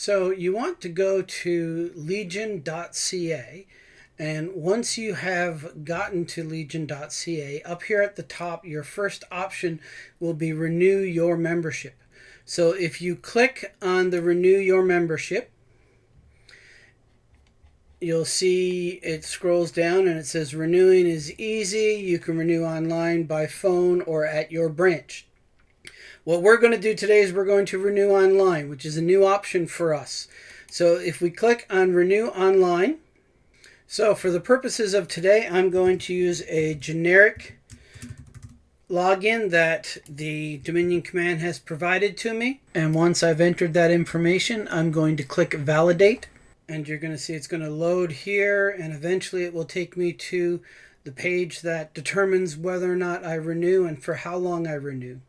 So you want to go to legion.ca and once you have gotten to legion.ca, up here at the top, your first option will be renew your membership. So if you click on the renew your membership, you'll see it scrolls down and it says renewing is easy. You can renew online by phone or at your branch. What we're going to do today is we're going to renew online, which is a new option for us. So if we click on renew online, so for the purposes of today, I'm going to use a generic login that the Dominion command has provided to me. And once I've entered that information, I'm going to click validate. And you're going to see it's going to load here and eventually it will take me to the page that determines whether or not I renew and for how long I renew.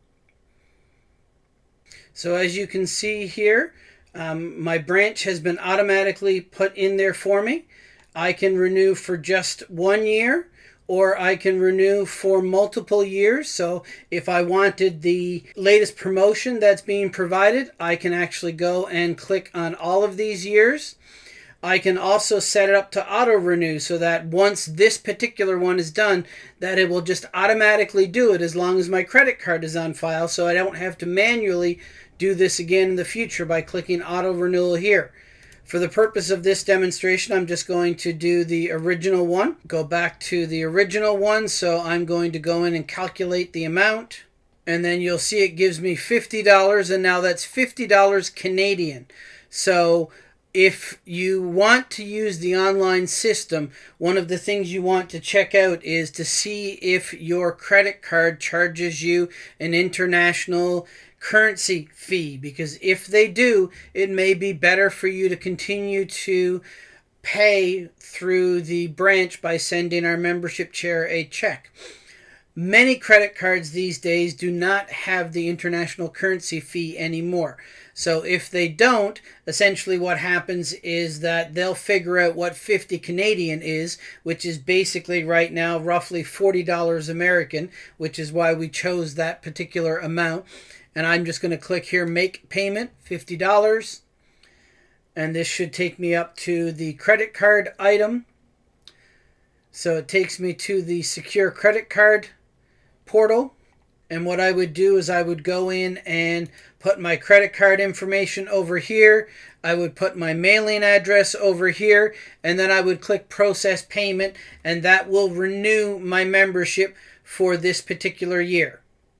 So as you can see here, um, my branch has been automatically put in there for me. I can renew for just one year or I can renew for multiple years. So if I wanted the latest promotion that's being provided, I can actually go and click on all of these years. I can also set it up to auto renew so that once this particular one is done, that it will just automatically do it as long as my credit card is on file so I don't have to manually do this again in the future by clicking auto renewal here. For the purpose of this demonstration, I'm just going to do the original one. Go back to the original one. So I'm going to go in and calculate the amount. And then you'll see it gives me $50. And now that's $50 Canadian. So if you want to use the online system, one of the things you want to check out is to see if your credit card charges you an international currency fee because if they do, it may be better for you to continue to pay through the branch by sending our membership chair a check. Many credit cards these days do not have the international currency fee anymore. So if they don't, essentially what happens is that they'll figure out what 50 Canadian is, which is basically right now roughly $40 American, which is why we chose that particular amount. And I'm just going to click here make payment $50 and this should take me up to the credit card item. So it takes me to the secure credit card portal and what I would do is I would go in and put my credit card information over here. I would put my mailing address over here and then I would click process payment and that will renew my membership for this particular year.